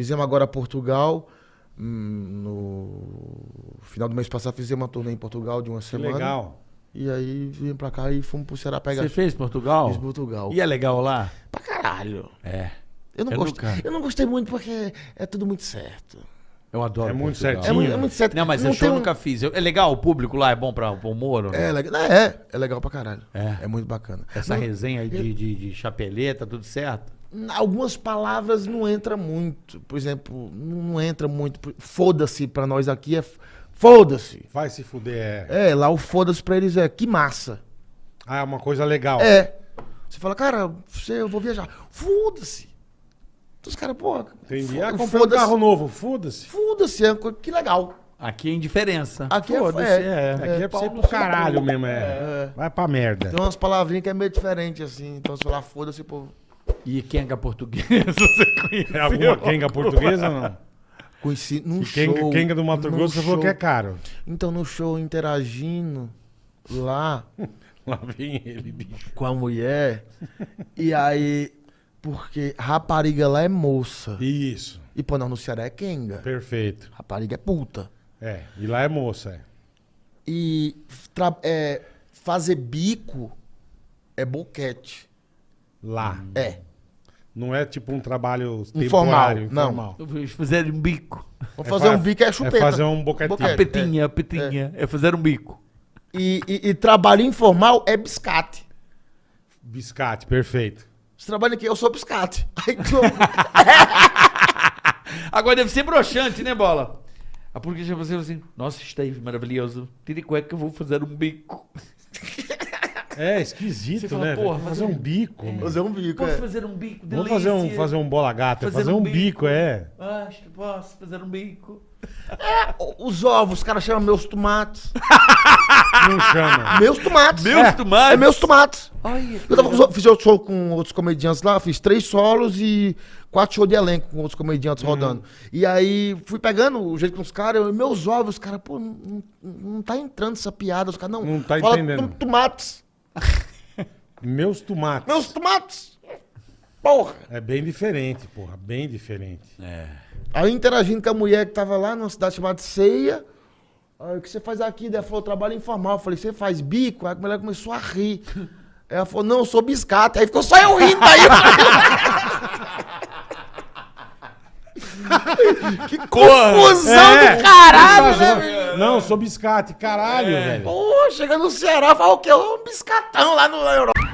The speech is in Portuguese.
Fizemos agora Portugal. hum, No final do mês passado fizemos uma turnê em Portugal de uma Que semana. legal. E aí viemos pra cá e fomos pro Ceará pegar Você fez Portugal? fiz Portugal. E é legal lá? Pra caralho. É. Eu não, Eu gostei, nunca- eu não gostei muito porque é tudo muito certo. Eu adoro É muito Portugal. É, certinho. muito, é muito certo. Não, mas não show eu tem um- nunca fiz. É legal? O público lá é bom pra, pra humor? ou não? É, legal. É, é legal pra caralho. É. É, muito bacana. Essa Não- resenha aí de, de, de chapeleta, tudo certo? Algumas palavras não entra muito. Por exemplo, não entra muito. Foda-se pra nós aqui é foda-se. Vai se fuder. É. É, lá o foda-se pra eles é que massa. Ah, é uma coisa legal. É. Você fala, cara, você, eu vou viajar. Foda-se. Então os caras, pô. Entendi. Ah, comprei um foda-se. carro novo. Foda-se. Foda-se, é que legal. Aqui é indiferença. Aqui é- Foda-se, é. Aqui é, pra pau ser no pro seu caralho mesmo, é. Vai pra merda. Tem umas palavrinhas que é meio diferente, assim. Então você fala, foda-se, pô. E quenga portuguesa, você conhece? É alguma quenga portuguesa ou não? Conheci num E quenga, show. quenga do Mato Grosso você falou show. que é caro. Então, no show interagindo lá Lá vem ele, bicho. com a mulher. e aí, porque rapariga lá é moça. Isso. E, pô, não, no Ceará é quenga. Perfeito. Rapariga é puta. É. E lá é moça, é. E tra- é, fazer bico é boquete. Lá. É. Não é tipo um trabalho Informal, temporário, não. informal. Eles fizeram um bico. Vou É fazer fa- um bico é É chupeta. fazer um boquetinho. Boquete. A petinha, a petinha. É. fazer um bico. E, e- e trabalho informal é biscate. Biscate, perfeito. Você trabalha aqui, eu sou biscate. Aí tu... Agora deve ser broxante, né, Bola? A porque já você assim, nossa, Steve, maravilhoso. Tire cueca que eu vou fazer um bico. É esquisito, Você fala, né? porra, fazer fazer um bico. mano. fazer um bico, Posso é. fazer um bico? Vamos fazer um, delícia. fazer um bola gata, Fazer fazer um um bico. bico, é. Acho que posso fazer um bico. Os ovos, os caras chamam meus tomates. Não chama. meus tomates. Meus é, tomates? É meus tomates. Olha, Eu tava com fiz outro show com outros comediantes lá, fiz três solos e quatro shows de elenco com outros comediantes rodando. E aí fui pegando o jeito com os caras, eu- meus ovos, os caras, pô, não, não- não tá entrando essa piada. Os caras, não. Não tá fala entendendo. tom- tomates. Meus tomates. Meus tomates. Porra. É bem diferente, porra. Bem diferente. Aí interagindo com a mulher que tava lá numa cidade chamada Ceia. Aí, o que você faz aqui? Ela falou, trabalho informal. Eu falei, você faz bico? Aí a mulher começou a rir. Aí ela falou, não, eu sou biscate. Aí ficou só eu rindo daí. que confusão É. do caralho, né, Não, sou biscate. Caralho, velho. Pô, chega no Ceará, fala o quê? Um biscatão lá no Europa.